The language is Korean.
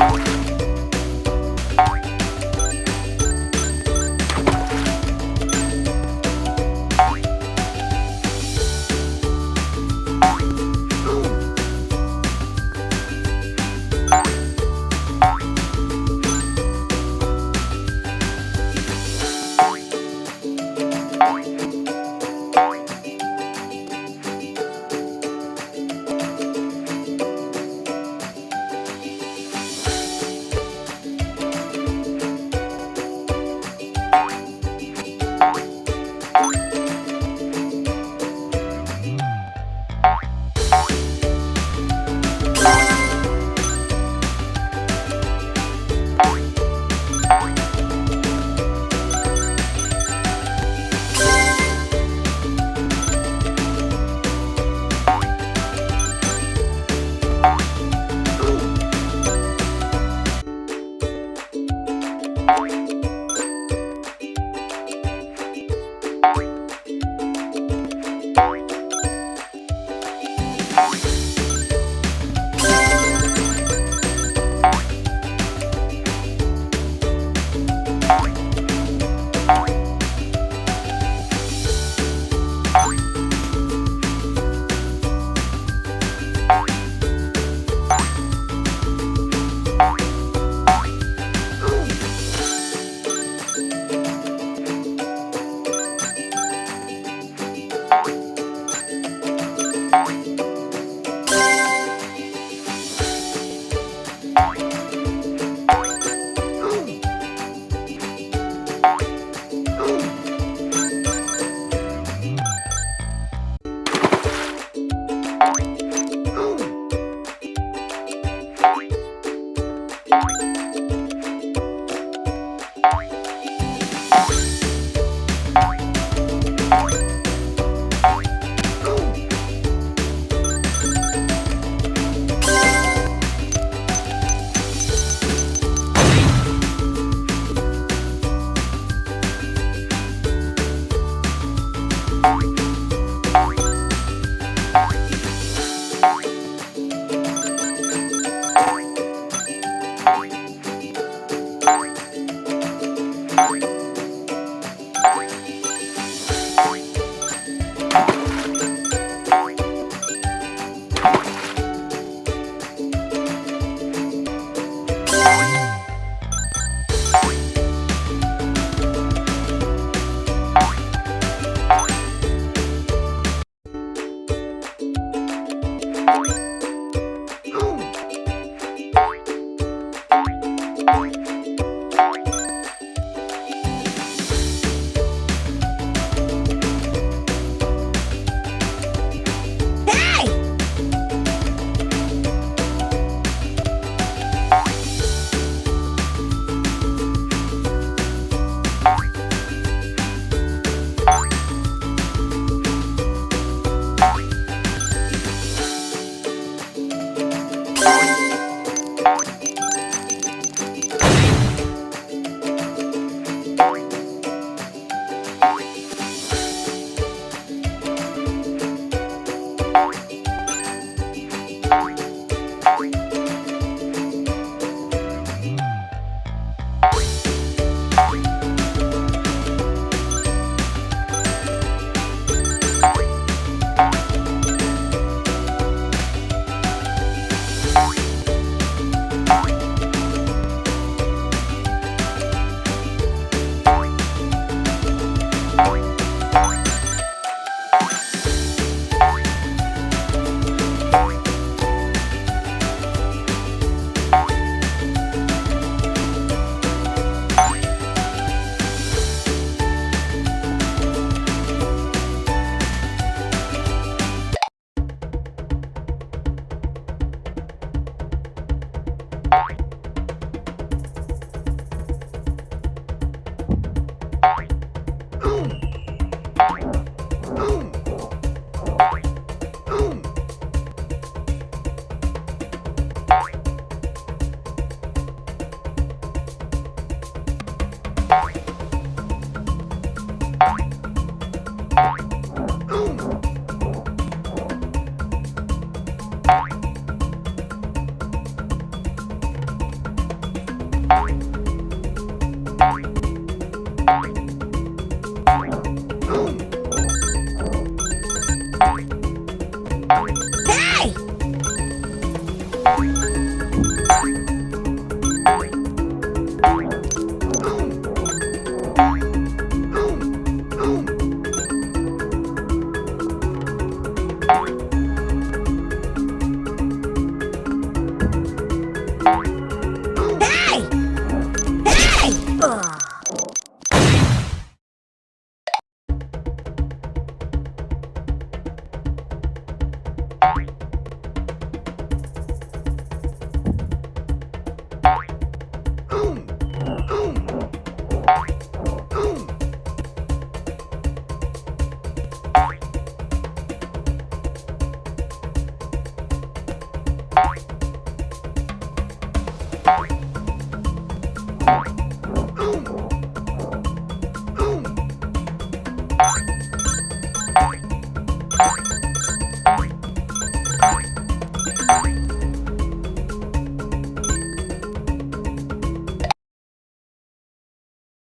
Bye.